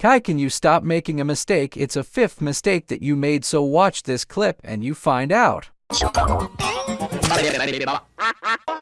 Kai, can you stop making a mistake? It's a fifth mistake that you made, so watch this clip and you find out.